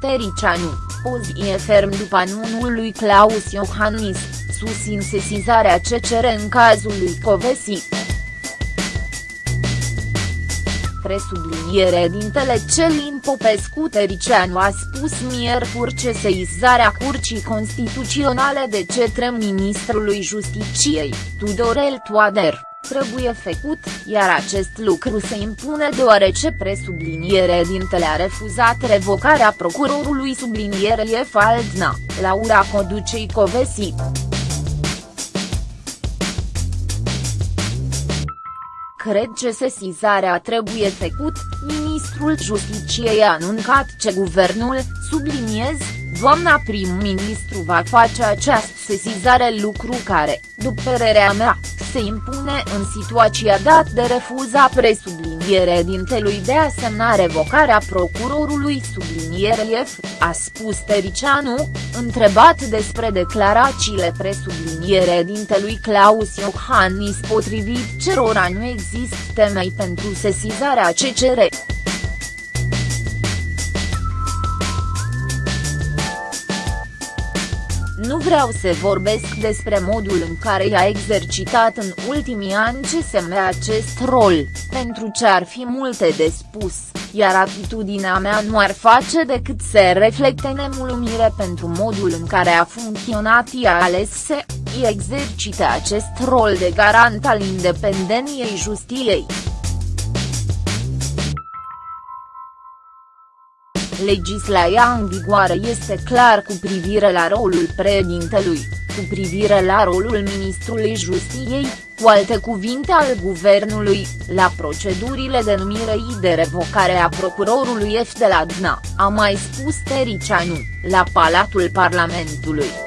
Tericianu, poziție ferm după anunul lui Claus Iohannis, susțin sesizarea CCR în cazul lui Covesi. Presubliniere dintele Celin Popescu Tericianu a spus miercuri ce seizarea Curcii Constituționale de cetre ministrului Justiciei, Tudorel Toader trebuie făcut, iar acest lucru se impune deoarece presubliniere dintele a refuzat revocarea procurorului sublinierie Faldna, Laura Coducei Covesi. Cred că sesizarea trebuie făcut, ministrul Justiciei a anuncat ce guvernul, subliniez, doamna prim-ministru va face această sesizare lucru care, după părerea mea, se impune în situația dat de refuza presubliniere dintelui de a semna revocarea procurorului subliniere F, a spus Tericianu, întrebat despre declarațiile presubliniere dintelui Claus Iohannis potrivit cerora nu există temei pentru sesizarea CCR. Nu vreau să vorbesc despre modul în care i-a exercitat în ultimii ani CSM acest rol, pentru ce ar fi multe de spus, iar atitudinea mea nu ar face decât să reflecte nemulumire pentru modul în care a funcționat ea ales să exercite acest rol de garant al independenței justiției. Legislația în vigoare este clar cu privire la rolul președintelui, cu privire la rolul ministrului justiției, cu alte cuvinte al guvernului, la procedurile de numire și de revocare a procurorului F de la DNA, a mai spus Tericianu, la Palatul Parlamentului.